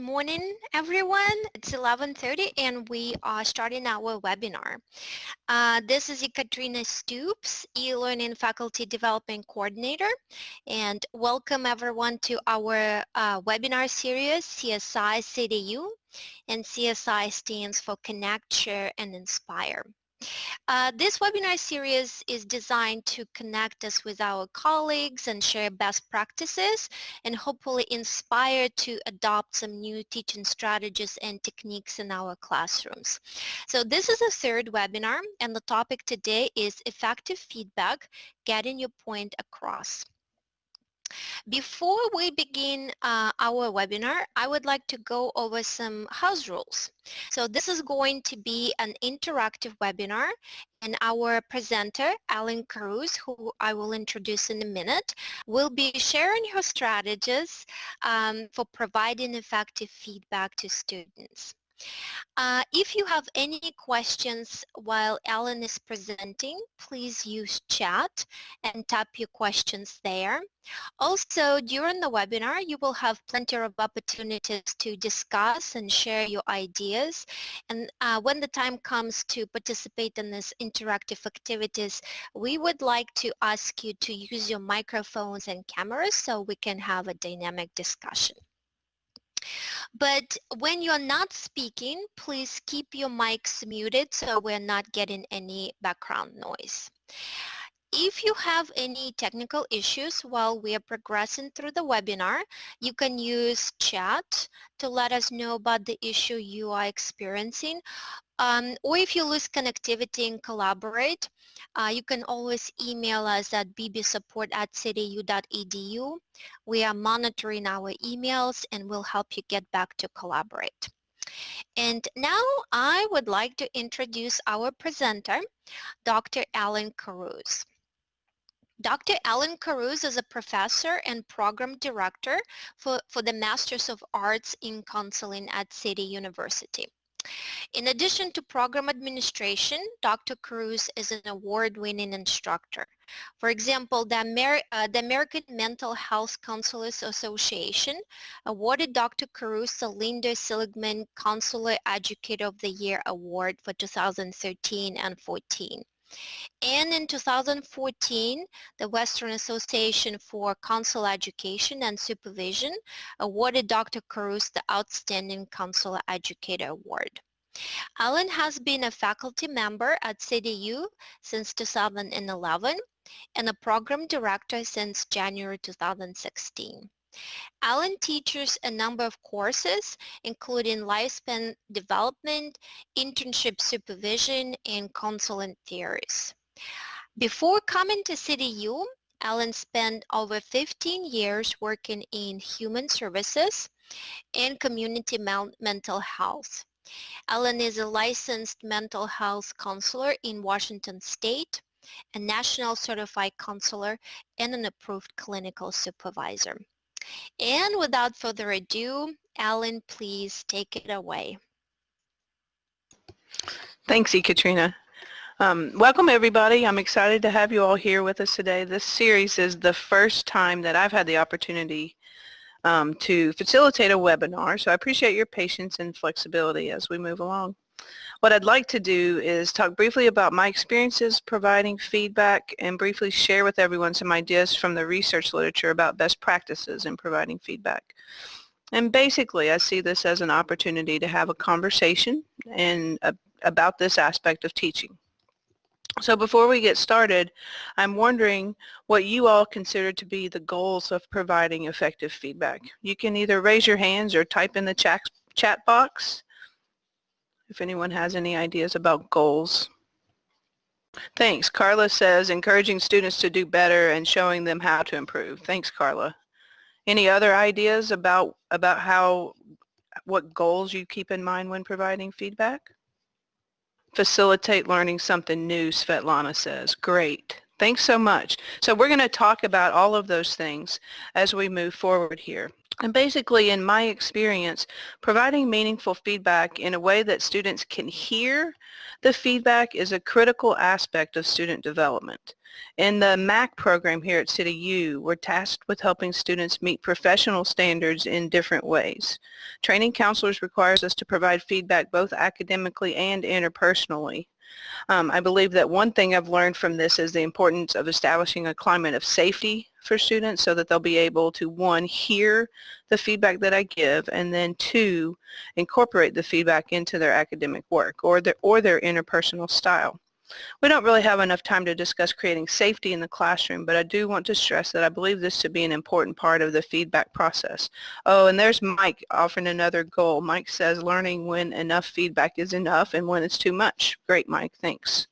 morning, everyone. It's 11.30 and we are starting our webinar. Uh, this is Ekaterina Stoops, e-learning faculty development coordinator. And welcome everyone to our uh, webinar series, CSI CityU. And CSI stands for Connect, Share, and Inspire. Uh, this webinar series is designed to connect us with our colleagues and share best practices and hopefully inspire to adopt some new teaching strategies and techniques in our classrooms. So this is the third webinar and the topic today is effective feedback, getting your point across. Before we begin uh, our webinar, I would like to go over some house rules. So this is going to be an interactive webinar and our presenter, Ellen Cruz, who I will introduce in a minute, will be sharing her strategies um, for providing effective feedback to students. Uh, if you have any questions while Ellen is presenting, please use chat and type your questions there. Also, during the webinar, you will have plenty of opportunities to discuss and share your ideas. And uh, when the time comes to participate in these interactive activities, we would like to ask you to use your microphones and cameras so we can have a dynamic discussion. But when you're not speaking, please keep your mics muted so we're not getting any background noise. If you have any technical issues while we are progressing through the webinar, you can use chat to let us know about the issue you are experiencing. Um, or if you lose connectivity and collaborate, uh, you can always email us at bbsupport at cityu.edu. We are monitoring our emails and we'll help you get back to collaborate. And now I would like to introduce our presenter, Dr. Ellen Carruthers. Dr. Ellen Carruthers is a professor and program director for, for the Masters of Arts in Counseling at City University. In addition to program administration, Dr. Cruz is an award-winning instructor. For example, the, Amer uh, the, American Mental Health Counselors Association awarded Dr. Cruz the Linda Seligman Counselor Educator of the Year Award for 2013 and 14. And in 2014, the Western Association for Counselor Education and Supervision awarded Dr. Carruthers the Outstanding Counselor Educator Award. Ellen has been a faculty member at CityU since 2011 and a program director since January 2016. Ellen teaches a number of courses, including lifespan development, internship supervision, and counseling theories. Before coming to CityU, Ellen spent over 15 years working in human services and community mental health. Ellen is a licensed mental health counselor in Washington State, a national certified counselor, and an approved clinical supervisor. And without further ado, Ellen, please take it away. Thanks, Ekaterina. Um, welcome everybody. I'm excited to have you all here with us today. This series is the first time that I've had the opportunity um, to facilitate a webinar, so I appreciate your patience and flexibility as we move along. What I'd like to do is talk briefly about my experiences providing feedback and briefly share with everyone some ideas from the research literature about best practices in providing feedback. And basically, I see this as an opportunity to have a conversation and uh, about this aspect of teaching. So before we get started, I'm wondering what you all consider to be the goals of providing effective feedback. You can either raise your hands or type in the chat, chat box if anyone has any ideas about goals. Thanks. Carla says encouraging students to do better and showing them how to improve. Thanks, Carla. Any other ideas about, about how, what goals you keep in mind when providing feedback? Facilitate learning something new, Svetlana says. Great. Thanks so much. So we're going to talk about all of those things as we move forward here. And basically, in my experience, providing meaningful feedback in a way that students can hear the feedback is a critical aspect of student development. In the MAC program here at CityU, we're tasked with helping students meet professional standards in different ways. Training counselors requires us to provide feedback both academically and interpersonally. Um, I believe that one thing I've learned from this is the importance of establishing a climate of safety for students so that they'll be able to, one, hear the feedback that I give, and then two, incorporate the feedback into their academic work or their, or their interpersonal style. We don't really have enough time to discuss creating safety in the classroom, but I do want to stress that I believe this to be an important part of the feedback process. Oh, and there's Mike offering another goal. Mike says learning when enough feedback is enough and when it's too much. Great, Mike. Thanks.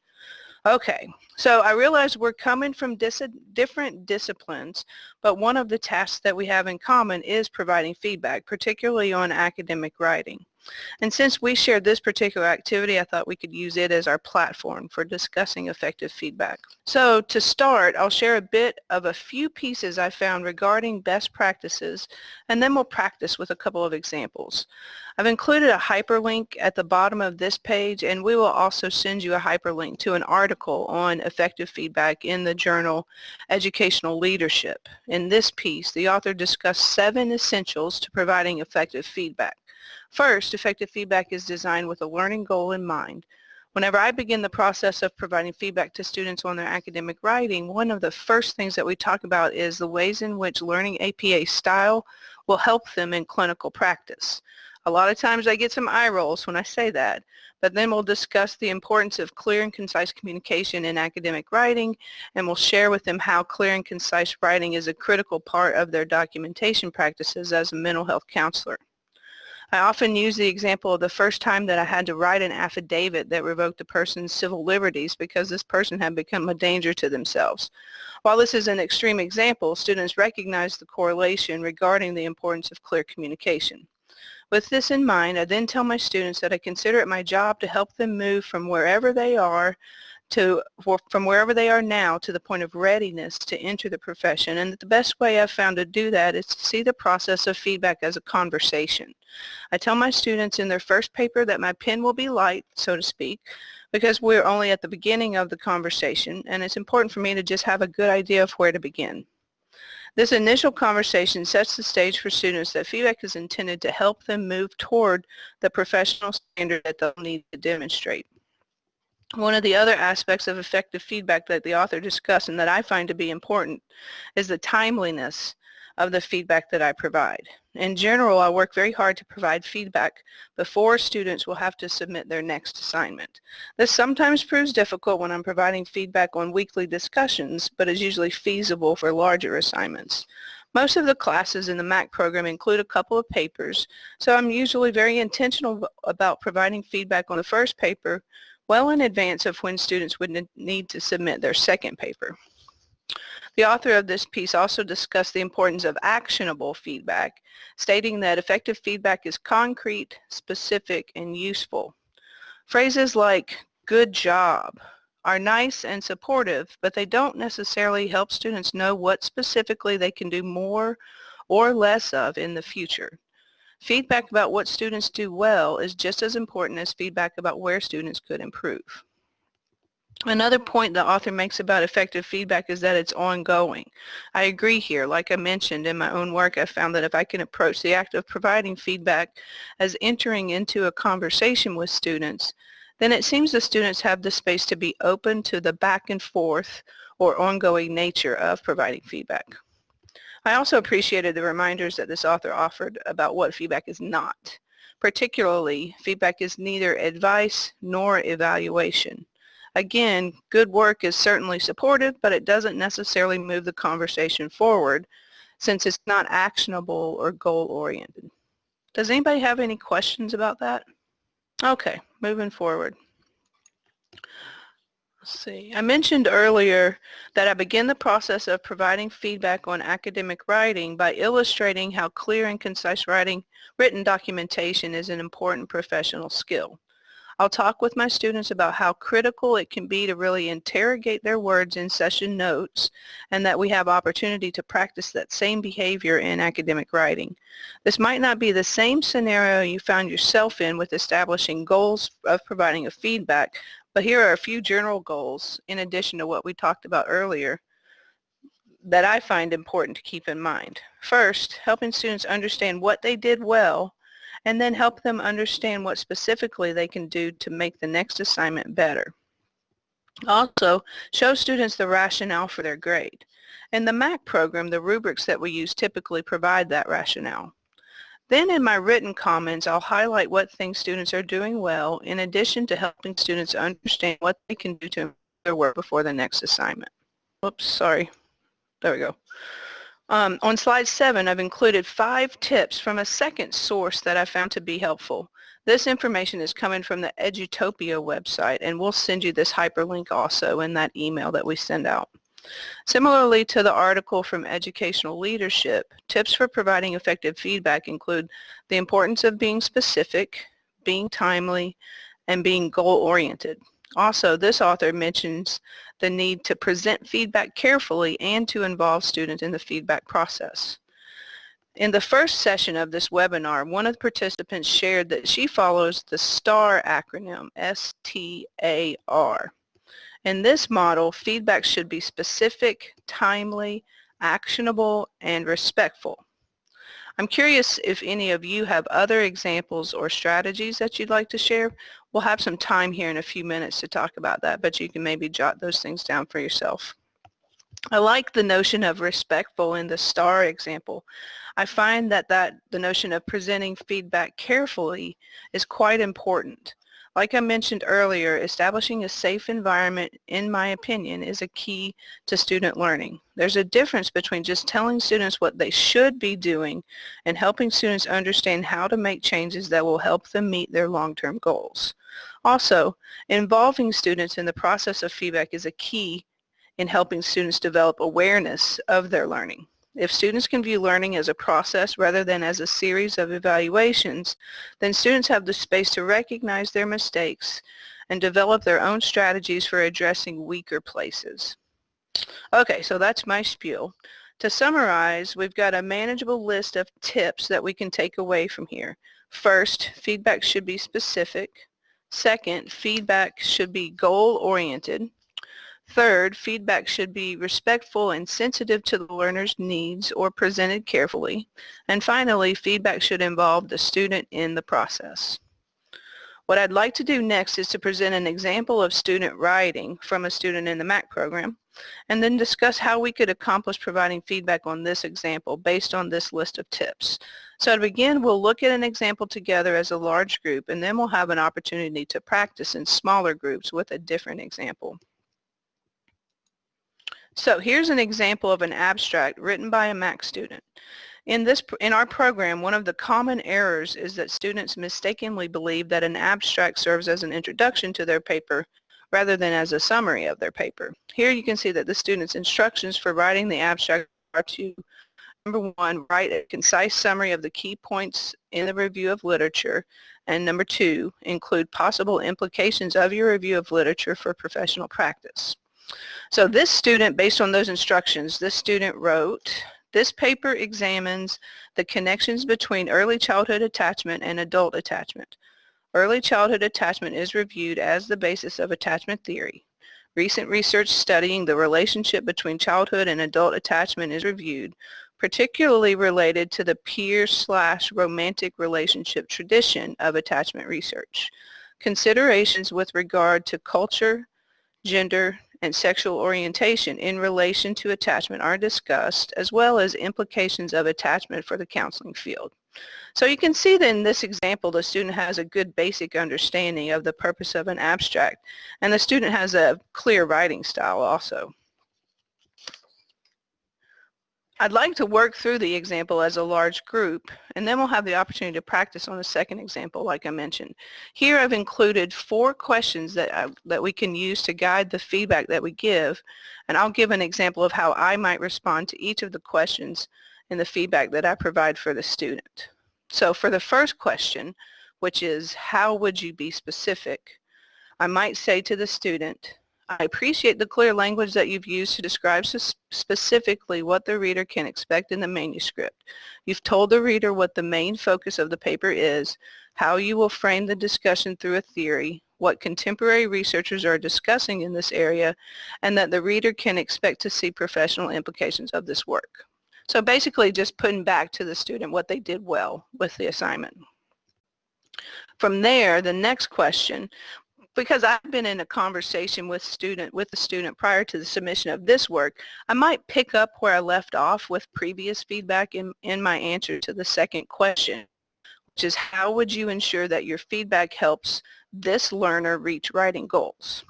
Okay, so I realize we're coming from dis different disciplines, but one of the tasks that we have in common is providing feedback, particularly on academic writing. And since we shared this particular activity, I thought we could use it as our platform for discussing effective feedback. So to start, I'll share a bit of a few pieces I found regarding best practices, and then we'll practice with a couple of examples. I've included a hyperlink at the bottom of this page, and we will also send you a hyperlink to an article on effective feedback in the journal Educational Leadership. In this piece, the author discussed seven essentials to providing effective feedback. First, effective feedback is designed with a learning goal in mind. Whenever I begin the process of providing feedback to students on their academic writing, one of the first things that we talk about is the ways in which learning APA style will help them in clinical practice. A lot of times I get some eye rolls when I say that, but then we'll discuss the importance of clear and concise communication in academic writing, and we'll share with them how clear and concise writing is a critical part of their documentation practices as a mental health counselor. I often use the example of the first time that I had to write an affidavit that revoked a person's civil liberties because this person had become a danger to themselves. While this is an extreme example, students recognize the correlation regarding the importance of clear communication. With this in mind, I then tell my students that I consider it my job to help them move from wherever they are to from wherever they are now to the point of readiness to enter the profession and the best way I've found to do that is to see the process of feedback as a conversation. I tell my students in their first paper that my pen will be light, so to speak, because we're only at the beginning of the conversation and it's important for me to just have a good idea of where to begin. This initial conversation sets the stage for students that feedback is intended to help them move toward the professional standard that they'll need to demonstrate. One of the other aspects of effective feedback that the author discussed and that I find to be important is the timeliness of the feedback that I provide. In general, I work very hard to provide feedback before students will have to submit their next assignment. This sometimes proves difficult when I'm providing feedback on weekly discussions, but is usually feasible for larger assignments. Most of the classes in the MAC program include a couple of papers, so I'm usually very intentional about providing feedback on the first paper well in advance of when students would need to submit their second paper. The author of this piece also discussed the importance of actionable feedback, stating that effective feedback is concrete, specific, and useful. Phrases like good job are nice and supportive, but they don't necessarily help students know what specifically they can do more or less of in the future. Feedback about what students do well is just as important as feedback about where students could improve. Another point the author makes about effective feedback is that it's ongoing. I agree here. Like I mentioned in my own work, I found that if I can approach the act of providing feedback as entering into a conversation with students, then it seems the students have the space to be open to the back and forth or ongoing nature of providing feedback. I also appreciated the reminders that this author offered about what feedback is not. Particularly, feedback is neither advice nor evaluation. Again, good work is certainly supportive, but it doesn't necessarily move the conversation forward since it's not actionable or goal-oriented. Does anybody have any questions about that? Okay, moving forward Let's see. I mentioned earlier that I begin the process of providing feedback on academic writing by illustrating how clear and concise writing written documentation is an important professional skill. I'll talk with my students about how critical it can be to really interrogate their words in session notes and that we have opportunity to practice that same behavior in academic writing. This might not be the same scenario you found yourself in with establishing goals of providing a feedback, But here are a few general goals in addition to what we talked about earlier that I find important to keep in mind. First, helping students understand what they did well and then help them understand what specifically they can do to make the next assignment better. Also, show students the rationale for their grade. In the MAC program, the rubrics that we use typically provide that rationale. Then in my written comments, I'll highlight what things students are doing well in addition to helping students understand what they can do to improve their work before the next assignment. Oops, sorry. There we go. Um, on slide seven, I've included five tips from a second source that I found to be helpful. This information is coming from the Edutopia website, and we'll send you this hyperlink also in that email that we send out. Similarly to the article from Educational Leadership, tips for providing effective feedback include the importance of being specific, being timely, and being goal-oriented. Also, this author mentions the need to present feedback carefully and to involve students in the feedback process. In the first session of this webinar, one of the participants shared that she follows the STAR acronym, S-T-A-R. In this model, feedback should be specific, timely, actionable, and respectful. I'm curious if any of you have other examples or strategies that you'd like to share. We'll have some time here in a few minutes to talk about that, but you can maybe jot those things down for yourself. I like the notion of respectful in the STAR example. I find that, that the notion of presenting feedback carefully is quite important. Like I mentioned earlier, establishing a safe environment, in my opinion, is a key to student learning. There's a difference between just telling students what they should be doing and helping students understand how to make changes that will help them meet their long-term goals. Also, involving students in the process of feedback is a key in helping students develop awareness of their learning. If students can view learning as a process rather than as a series of evaluations, then students have the space to recognize their mistakes and develop their own strategies for addressing weaker places. Okay, so that's my spiel. To summarize, we've got a manageable list of tips that we can take away from here. First, feedback should be specific. Second, feedback should be goal-oriented. Third, feedback should be respectful and sensitive to the learner's needs or presented carefully. And finally, feedback should involve the student in the process. What I'd like to do next is to present an example of student writing from a student in the MAC program, and then discuss how we could accomplish providing feedback on this example based on this list of tips. So to begin, we'll look at an example together as a large group, and then we'll have an opportunity to practice in smaller groups with a different example. So here's an example of an abstract written by a MAC student. In, this, in our program, one of the common errors is that students mistakenly believe that an abstract serves as an introduction to their paper rather than as a summary of their paper. Here you can see that the student's instructions for writing the abstract are to, number one, write a concise summary of the key points in the review of literature, and number two, include possible implications of your review of literature for professional practice. So this student, based on those instructions, this student wrote, this paper examines the connections between early childhood attachment and adult attachment. Early childhood attachment is reviewed as the basis of attachment theory. Recent research studying the relationship between childhood and adult attachment is reviewed, particularly related to the peer slash romantic relationship tradition of attachment research. Considerations with regard to culture, gender, and sexual orientation in relation to attachment are discussed, as well as implications of attachment for the counseling field. So you can see that in this example, the student has a good basic understanding of the purpose of an abstract, and the student has a clear writing style also. I'd like to work through the example as a large group, and then we'll have the opportunity to practice on the second example like I mentioned. Here I've included four questions that, I, that we can use to guide the feedback that we give, and I'll give an example of how I might respond to each of the questions in the feedback that I provide for the student. So for the first question, which is how would you be specific, I might say to the student, I appreciate the clear language that you've used to describe specifically what the reader can expect in the manuscript. You've told the reader what the main focus of the paper is, how you will frame the discussion through a theory, what contemporary researchers are discussing in this area, and that the reader can expect to see professional implications of this work. So basically just putting back to the student what they did well with the assignment. From there, the next question, because I've been in a conversation with student with the student prior to the submission of this work, I might pick up where I left off with previous feedback in, in my answer to the second question, which is how would you ensure that your feedback helps this learner reach writing goals?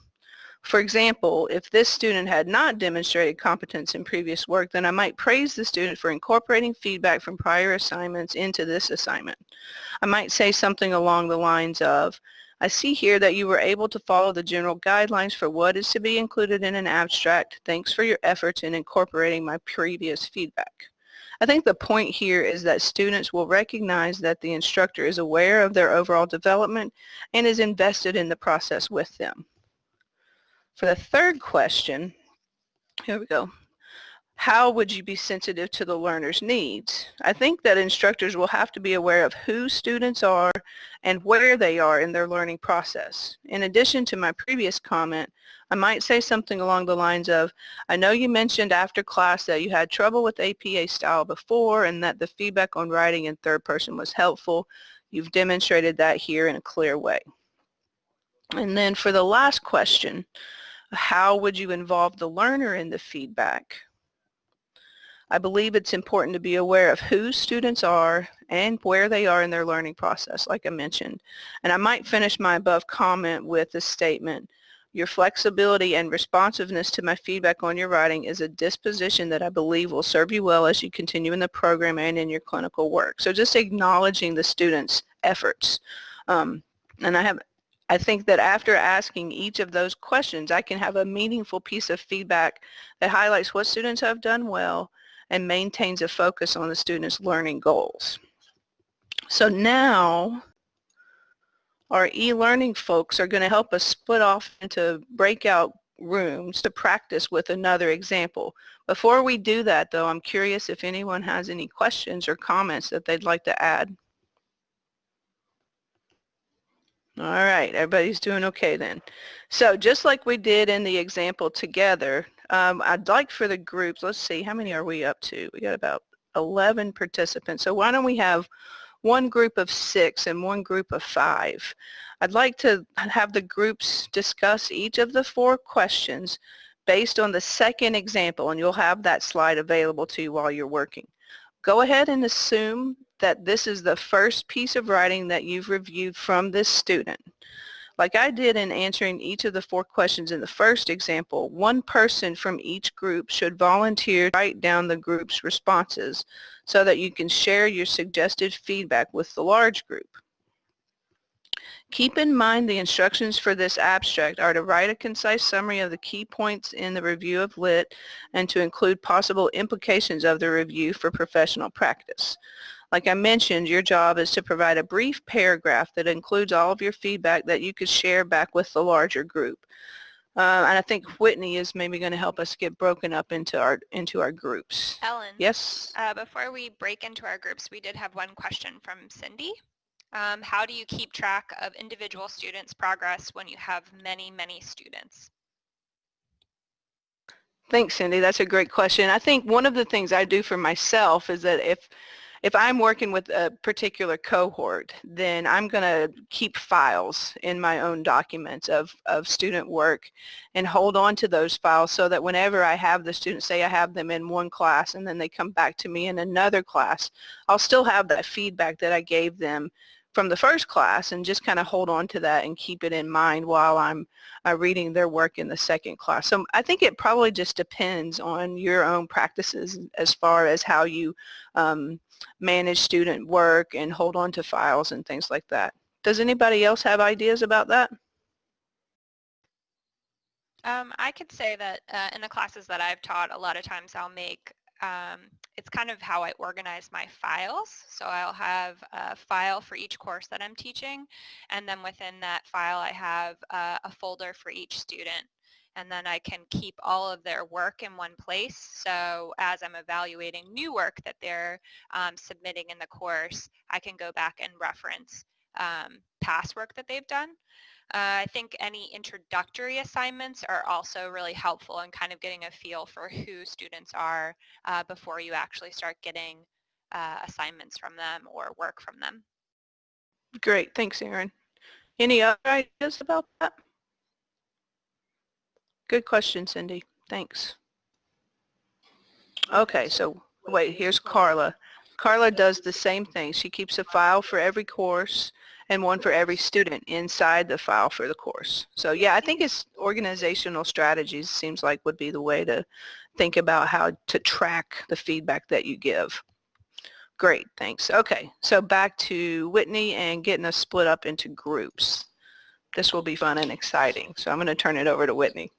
For example, if this student had not demonstrated competence in previous work, then I might praise the student for incorporating feedback from prior assignments into this assignment. I might say something along the lines of, I see here that you were able to follow the general guidelines for what is to be included in an abstract. Thanks for your efforts in incorporating my previous feedback. I think the point here is that students will recognize that the instructor is aware of their overall development and is invested in the process with them. For the third question, here we go. How would you be sensitive to the learner's needs? I think that instructors will have to be aware of who students are and where they are in their learning process. In addition to my previous comment, I might say something along the lines of, I know you mentioned after class that you had trouble with APA style before and that the feedback on writing in third person was helpful. You've demonstrated that here in a clear way. And then for the last question, how would you involve the learner in the feedback? I believe it's important to be aware of who students are and where they are in their learning process, like I mentioned. And I might finish my above comment with a statement. Your flexibility and responsiveness to my feedback on your writing is a disposition that I believe will serve you well as you continue in the program and in your clinical work. So just acknowledging the students' efforts. Um, and I have I think that after asking each of those questions, I can have a meaningful piece of feedback that highlights what students have done well and maintains a focus on the students' learning goals. So now our e-learning folks are going to help us split off into breakout rooms to practice with another example. Before we do that though, I'm curious if anyone has any questions or comments that they'd like to add. All right, everybody's doing okay then. So just like we did in the example together, um, I'd like for the groups, let's see, how many are we up to? We got about 11 participants. So why don't we have one group of six and one group of five. I'd like to have the groups discuss each of the four questions based on the second example, and you'll have that slide available to you while you're working. Go ahead and assume that this is the first piece of writing that you've reviewed from this student. Like I did in answering each of the four questions in the first example, one person from each group should volunteer to write down the group's responses so that you can share your suggested feedback with the large group. Keep in mind the instructions for this abstract are to write a concise summary of the key points in the review of LIT and to include possible implications of the review for professional practice. Like I mentioned, your job is to provide a brief paragraph that includes all of your feedback that you could share back with the larger group. Uh, and I think Whitney is maybe going to help us get broken up into our into our groups. Ellen. Yes. Uh, before we break into our groups, we did have one question from Cindy. Um, how do you keep track of individual students' progress when you have many, many students? Thanks, Cindy. That's a great question. I think one of the things I do for myself is that if if I'm working with a particular cohort, then I'm going to keep files in my own documents of, of student work and hold on to those files so that whenever I have the students, say I have them in one class and then they come back to me in another class, I'll still have that feedback that I gave them from the first class and just kind of hold on to that and keep it in mind while I'm uh, reading their work in the second class. So I think it probably just depends on your own practices as far as how you um, manage student work and hold on to files and things like that. Does anybody else have ideas about that? Um, I could say that uh, in the classes that I've taught, a lot of times I'll make um, it's kind of how I organize my files. So I'll have a file for each course that I'm teaching, and then within that file I have uh, a folder for each student. And then I can keep all of their work in one place. So as I'm evaluating new work that they're um, submitting in the course, I can go back and reference um, task work that they've done. Uh, I think any introductory assignments are also really helpful in kind of getting a feel for who students are uh, before you actually start getting uh, assignments from them or work from them. Great. Thanks, Erin. Any other ideas about that? Good question, Cindy. Thanks. Okay, so wait, here's Carla. Carla does the same thing. She keeps a file for every course and one for every student inside the file for the course. So yeah, I think it's organizational strategies seems like would be the way to think about how to track the feedback that you give. Great, thanks. Okay, so back to Whitney and getting us split up into groups. This will be fun and exciting. So I'm going to turn it over to Whitney.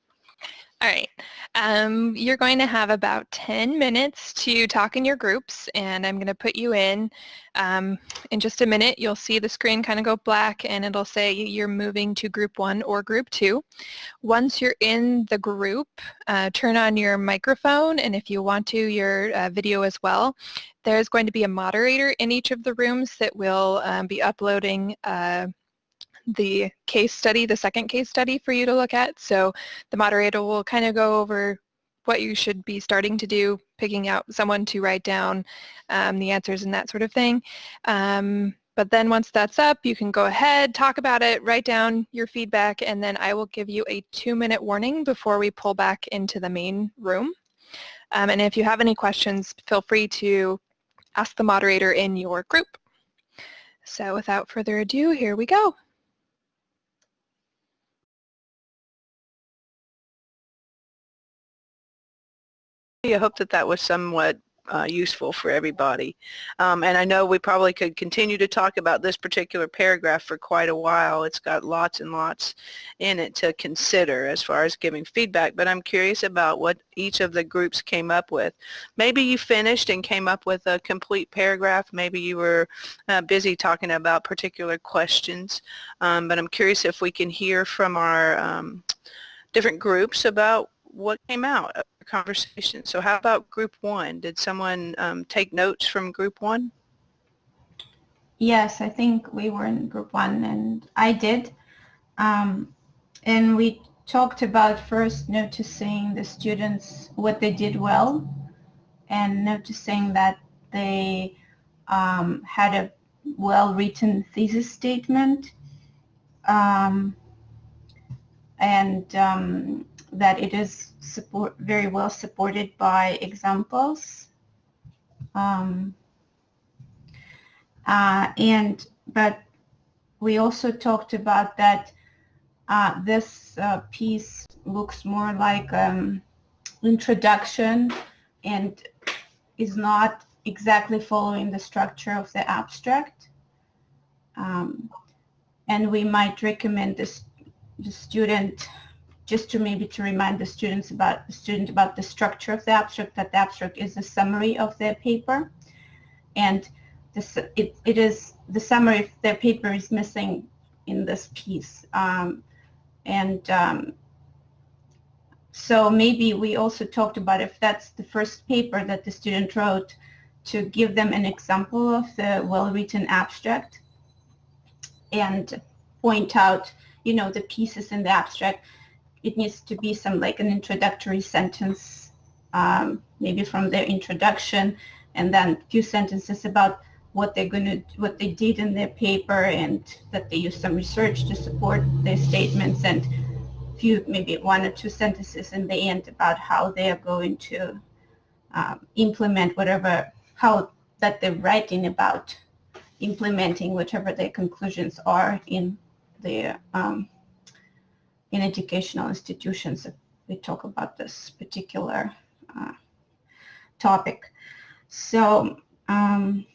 All right. Um, you're going to have about 10 minutes to talk in your groups, and I'm going to put you in. Um, in just a minute, you'll see the screen kind of go black, and it'll say you're moving to group one or group two. Once you're in the group, uh, turn on your microphone, and if you want to, your uh, video as well. There's going to be a moderator in each of the rooms that will um, be uploading uh, the case study, the second case study for you to look at. So the moderator will kind of go over what you should be starting to do, picking out someone to write down um, the answers and that sort of thing. Um, but then once that's up, you can go ahead, talk about it, write down your feedback, and then I will give you a two-minute warning before we pull back into the main room. Um, and if you have any questions, feel free to ask the moderator in your group. So without further ado, here we go. I hope that that was somewhat uh, useful for everybody. Um, and I know we probably could continue to talk about this particular paragraph for quite a while. It's got lots and lots in it to consider as far as giving feedback, but I'm curious about what each of the groups came up with. Maybe you finished and came up with a complete paragraph. Maybe you were uh, busy talking about particular questions, um, but I'm curious if we can hear from our um, different groups about what came out of the conversation. So how about group one? Did someone um, take notes from group one? Yes, I think we were in group one and I did. Um, and we talked about first noticing the students, what they did well and noticing that they um, had a well-written thesis statement um, and um, that it is support, very well supported by examples. Um, uh, and but we also talked about that uh, this uh, piece looks more like um, introduction and is not exactly following the structure of the abstract. Um, and we might recommend this the student just to maybe to remind the students about the student about the structure of the abstract, that the abstract is a summary of their paper. And this, it, it is the summary of their paper is missing in this piece. Um, and um, so maybe we also talked about if that's the first paper that the student wrote to give them an example of the well-written abstract and point out, you know, the pieces in the abstract it needs to be some like an introductory sentence, um, maybe from their introduction, and then a few sentences about what they're going to, what they did in their paper, and that they used some research to support their statements, and few, maybe one or two sentences in the end about how they are going to um, implement whatever, how that they're writing about implementing whatever their conclusions are in their um, in educational institutions if we talk about this particular uh, topic. So um,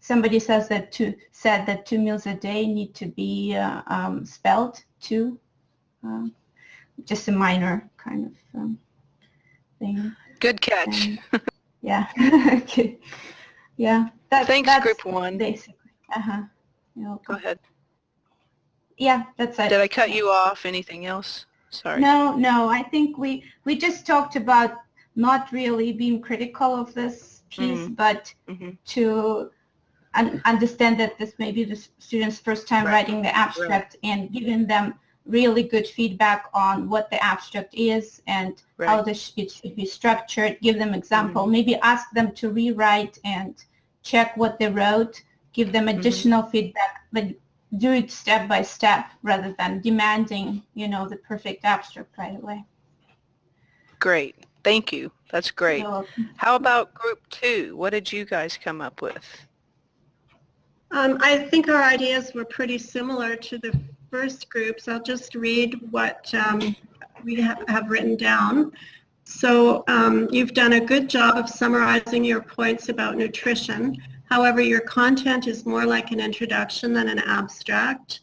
somebody says that two said that two meals a day need to be uh, um, spelled too. Uh, just a minor kind of um, thing. Good catch. And, yeah. okay. Yeah. That, Thanks, group one. Basically. Uh-huh. Go ahead. Yeah, that's it. Did I cut you off? Anything else? Sorry. No, no. I think we we just talked about not really being critical of this piece, mm -hmm. but mm -hmm. to un- understand that this may be the student's first time Right. writing the abstract and giving them really good feedback on what the abstract is and how this, it should be structured, give them example, maybe ask them to rewrite and check what they wrote, give them Mhm. additional feedback, but do it step by step rather than demanding, you know, the perfect abstract right away. Great. Thank you. That's great. How about group two? What did you guys come up with? Um, I think our ideas were pretty similar to the first groups. I'll just read what um, we have, have written down. So um, you've done a good job of summarizing your points about nutrition. However, your content is more like an introduction than an abstract.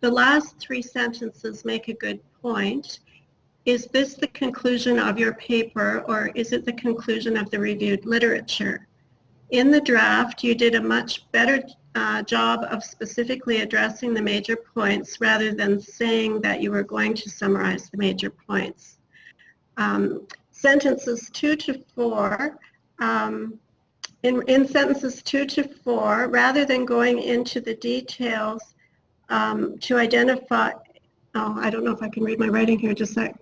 The last three sentences make a good point. Is this the conclusion of your paper or is it the conclusion of the reviewed literature? In the draft, you did a much better uh, job of specifically addressing the major points rather than saying that you were going to summarize the major points. Um, sentences two to four, um, in, in sentences two to four, rather than going into the details um, to identify, oh, I don't know if I can read my writing here, just a sec.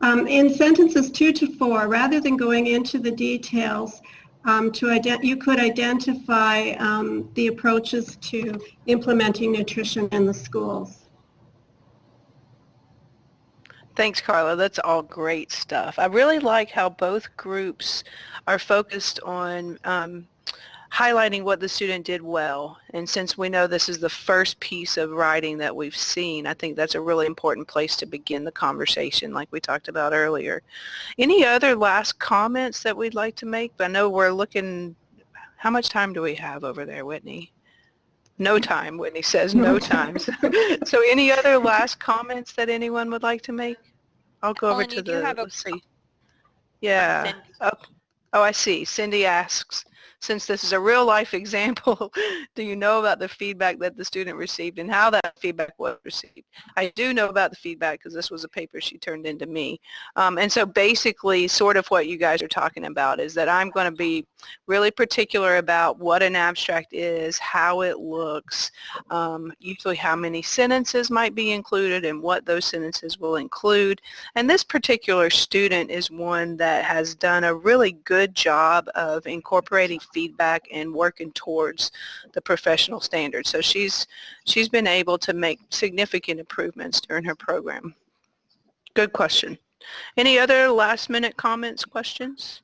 Um, in sentences two to four, rather than going into the details, um, to ident- you could identify um, the approaches to implementing nutrition in the schools. Thanks, Carla. That's all great stuff. I really like how both groups are focused on um, highlighting what the student did well. And since we know this is the first piece of writing that we've seen, I think that's a really important place to begin the conversation like we talked about earlier. Any other last comments that we'd like to make? I know we're looking, how much time do we have over there, Whitney? No time, Whitney says no time. So any other last comments that anyone would like to make? I'll go over to you do the, have a let's see. Yeah. Oh, oh, I see. Cindy asks, since this is a real life example, do you know about the feedback that the student received and how that feedback was received? I do know about the feedback because this was a paper she turned into me. Um, and so basically sort of what you guys are talking about is that I'm going to be really particular about what an abstract is, how it looks, um, usually how many sentences might be included and what those sentences will include. And this particular student is one that has done a really good job of incorporating feedback and working towards the professional standards. So she's, she's been able to make significant improvements during her program. Good question. Any other last minute comments, questions?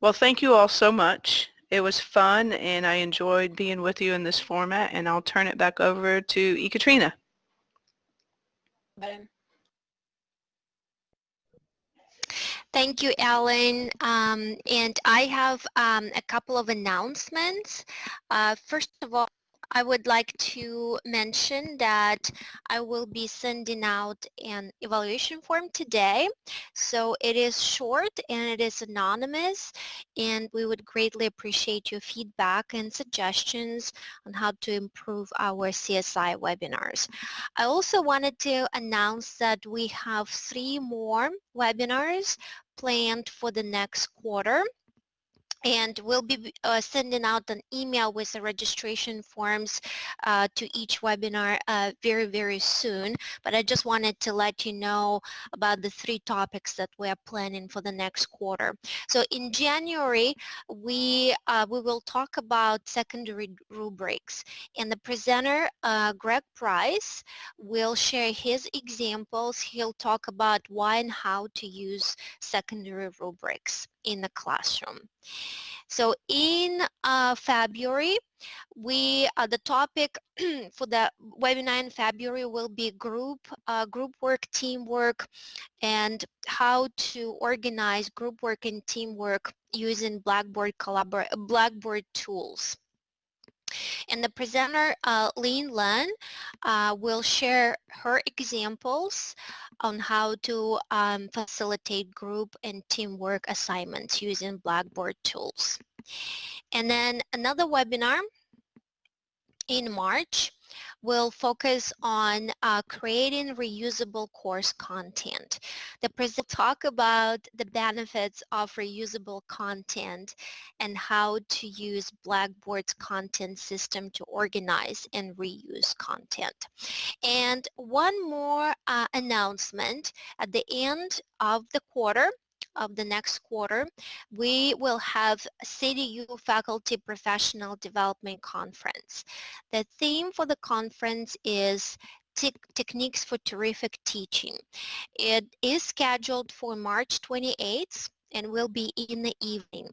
Well, thank you all so much. It was fun and I enjoyed being with you in this format and I'll turn it back over to Ekaterina. Thank you, Ellen. Um, and I have um, a couple of announcements. Uh, first of all, I would like to mention that I will be sending out an evaluation form today. So it is short and it is anonymous and we would greatly appreciate your feedback and suggestions on how to improve our CSI webinars. I also wanted to announce that we have three more webinars planned for the next quarter and we'll be uh, sending out an email with the registration forms uh, to each webinar uh, very, very soon. But I just wanted to let you know about the three topics that we are planning for the next quarter. So in January, we, uh, we will talk about secondary rubrics. And the presenter, uh, Greg Price, will share his examples. He'll talk about why and how to use secondary rubrics in the classroom. So in uh, February, we uh, the topic for the webinar in February will be group uh, group work, teamwork, and how to organize group work and teamwork using Blackboard collabor Blackboard tools. And the presenter, uh, Lynn Lun, uh, will share her examples on how to um, facilitate group and teamwork assignments using Blackboard tools. And then another webinar in March will focus on uh, creating reusable course content. The present talk about the benefits of reusable content and how to use Blackboard's content system to organize and reuse content. And one more uh, announcement at the end of the quarter, of the next quarter, we will have CityU Faculty Professional Development Conference. The theme for the conference is te Techniques for Terrific Teaching. It is scheduled for March 28th and will be in the evening.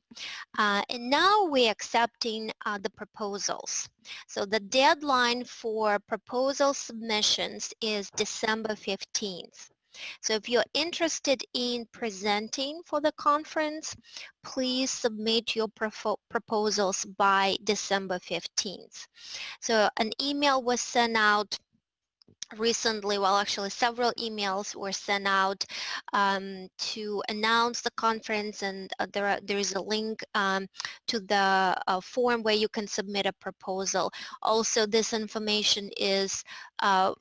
Uh, and now we're accepting uh, the proposals. So the deadline for proposal submissions is December 15th. So if you're interested in presenting for the conference, please submit your proposals by December 15th. So an email was sent out recently, well actually several emails were sent out um, to announce the conference and uh, there, are, there is a link um, to the uh, form where you can submit a proposal. Also this information is uh,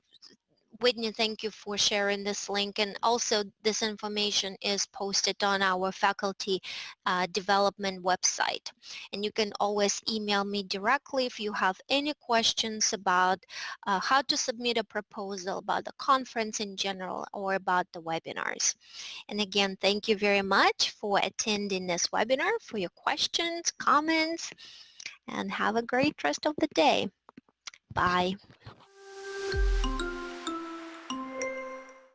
Whitney, thank you for sharing this link and also this information is posted on our faculty uh, development website and you can always email me directly if you have any questions about uh, how to submit a proposal about the conference in general or about the webinars. And again, thank you very much for attending this webinar, for your questions, comments, and have a great rest of the day. Bye.